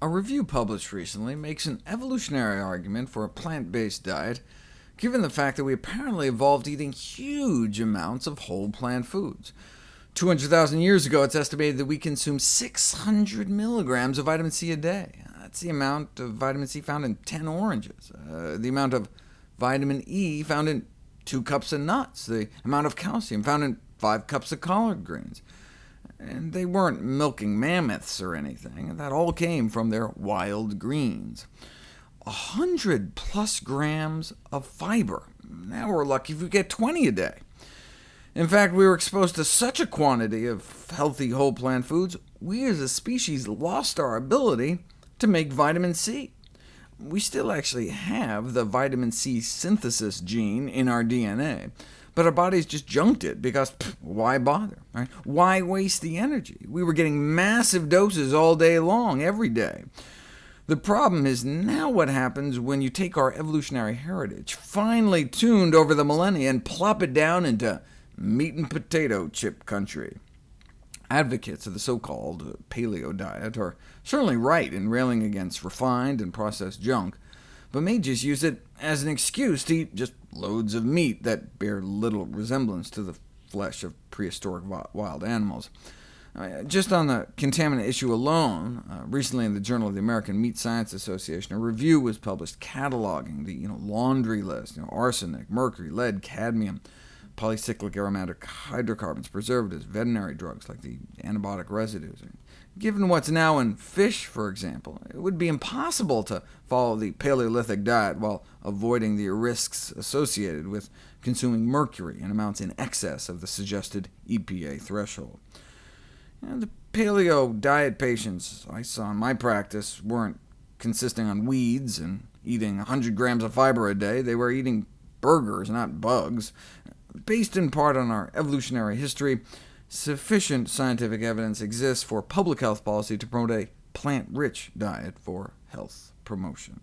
A review published recently makes an evolutionary argument for a plant-based diet, given the fact that we apparently evolved eating huge amounts of whole plant foods. 200,000 years ago, it's estimated that we consume 600 milligrams of vitamin C a day. That's the amount of vitamin C found in 10 oranges, uh, the amount of vitamin E found in 2 cups of nuts, the amount of calcium found in 5 cups of collard greens. And they weren't milking mammoths or anything. That all came from their wild greens. A hundred plus grams of fiber. Now we're lucky if we get 20 a day. In fact, we were exposed to such a quantity of healthy whole plant foods, we as a species lost our ability to make vitamin C. We still actually have the vitamin C synthesis gene in our DNA, but our bodies just junked it, because pff, why bother? Right? Why waste the energy? We were getting massive doses all day long, every day. The problem is now what happens when you take our evolutionary heritage, finely tuned over the millennia, and plop it down into meat and potato chip country. Advocates of the so-called paleo diet are certainly right in railing against refined and processed junk, but may just use it as an excuse to eat just loads of meat that bear little resemblance to the flesh of prehistoric wild animals. Just on the contaminant issue alone, uh, recently in the Journal of the American Meat Science Association, a review was published cataloging the you know, laundry list, you know, arsenic, mercury, lead, cadmium, polycyclic aromatic hydrocarbons, preservatives, veterinary drugs like the antibiotic residues. Given what's now in fish, for example, it would be impossible to follow the Paleolithic diet while avoiding the risks associated with consuming mercury in amounts in excess of the suggested EPA threshold. And the paleo diet patients I saw in my practice weren't consisting on weeds and eating 100 grams of fiber a day. They were eating burgers, not bugs. Based in part on our evolutionary history, sufficient scientific evidence exists for public health policy to promote a plant-rich diet for health promotion.